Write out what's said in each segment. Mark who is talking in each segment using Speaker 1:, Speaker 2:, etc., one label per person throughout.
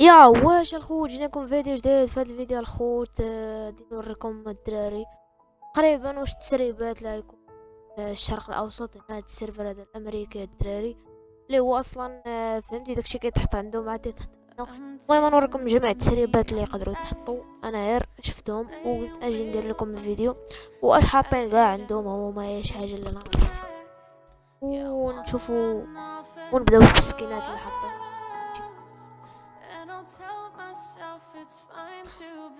Speaker 1: يا واش الخوت جيناكم فيديو جديد. في هذا الفيديو الخوت آه، بدي نوريكم الدراري. تقريبا واش التسريبات لا يكون في الشرق الأوسط هنا هاد السيرفر هذا الأمريكي الدراري. اللي هو أصلا آه، فهمتي؟ داكشي كيتحط عندهم عاد يتحط عندنا. المهم نوريكم جميع التسريبات اللي يقدروا يتحطوا. أنا غير شفتهم وقلت أجي ندير لكم الفيديو. واش حاطين كاع عندهم هما إيش حاجة اللي أنا ونشوفوا ونبداو بالسكينات اللي حاطين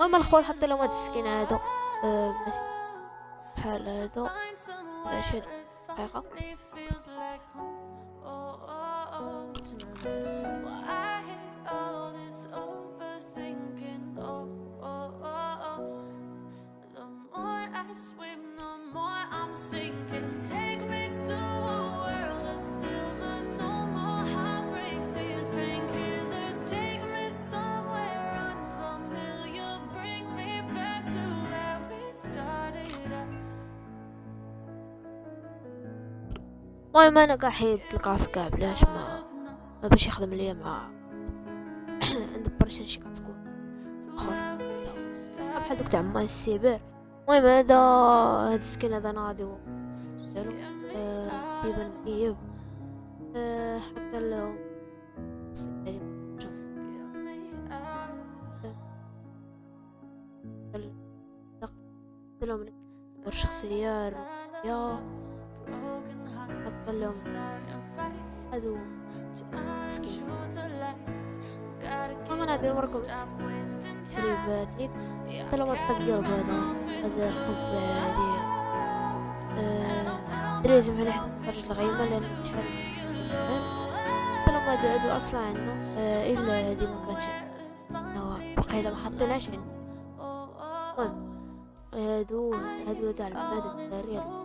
Speaker 1: المهم الخوت حط لهم هاد السكين هادو. أه بحال هادو. شي دقيقة المهم أنا قاع حيد القاص قاع بلاش ما ما باش يخدم ليا مع ندبر شي كتكون خوف بحال دوك تاع ما السيبر المهم هذا هاد السكين هذا ناضي دارو مكيب آه حتى لو لهم الشخصية الرؤية حط لهم هذو مسكين. هم أنا ادير مركم تسريبات حتى لو الطقير بهذا هذا الحب هذه. دريزم هنا حتى الغيمة لأن لو ما هادو أصلا عندنا إلا هادي ما كانتش بقينا ما حطيناش عندنا المهم هادو هادو تاع العباد الدارية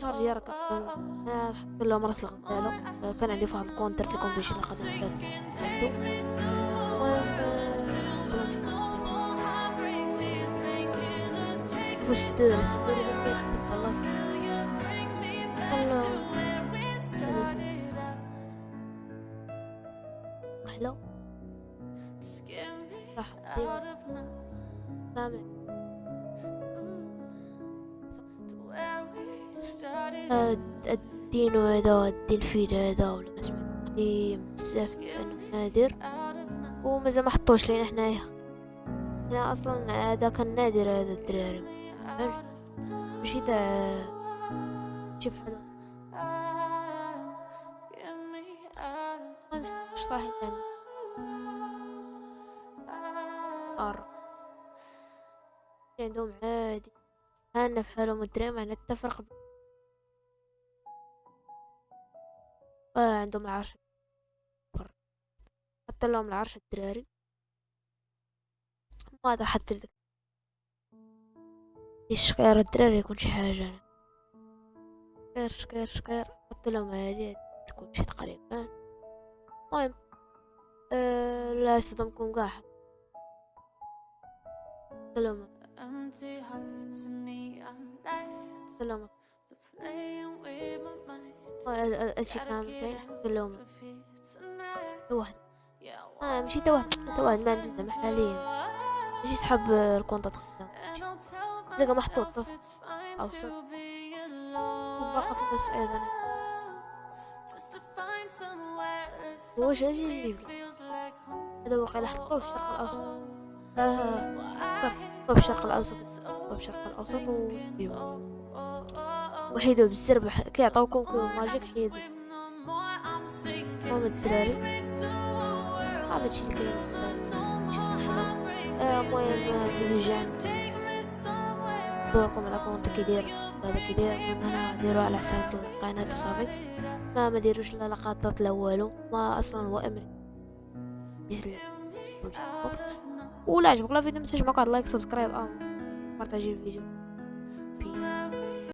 Speaker 1: شهر يركب حط لهم راس الغزالة كان عندي فواحد الكونتر تلكم بيش اللي قدر ثلاث والسدور السدور الله حلو راح كامل الدين هذا الدين فيد هذا ولا اسمه بزاف انه نادر ومازال ما حطوش لينا حنايا. هنا أصلا هذا كان نادر هذا الدراري. ماشي تاع شي بحال مش طاحي ثاني أر. عندهم عادي. هانا في حالهم الدراري ما آه عندهم العرش حتى لهم العرش الدراري. ما ادري حتى ذاك الشقير الدراري يكون شي حاجة شقير شقير شقير حط لهم هادي تكون شي تقريبا. المهم آه لا يصدمكم قاع حط لهم حط لهم هادشي كامل كاين حتى لهم واحد آه ماشي تا واحد ما عندوش زعما حاليا ماشي صحاب الكونطات خدام زعما محطوط طف اوسط وباقي بس أيضا. واش أجي يجيب هذا واقع حطوه في الشرق الأوسط. آه حطوه في الشرق الأوسط. حطوه في الشرق الأوسط وجيبوه وحيدو بالزرب كيعطيوكم كيو ماجيك حيدو. مام الدراري. هذا الشي اللي كاين المهم فيديو جاي ندوركم على compte كيدير هذا كيدير من هنا ديروا على حساب القناة وصافي ما ما ديروش لا لقطات لا والو ما أصلا هو أمري. ولا عجبك لا فيديو متنساش معك like subscribe آه بارطاجي الفيديو.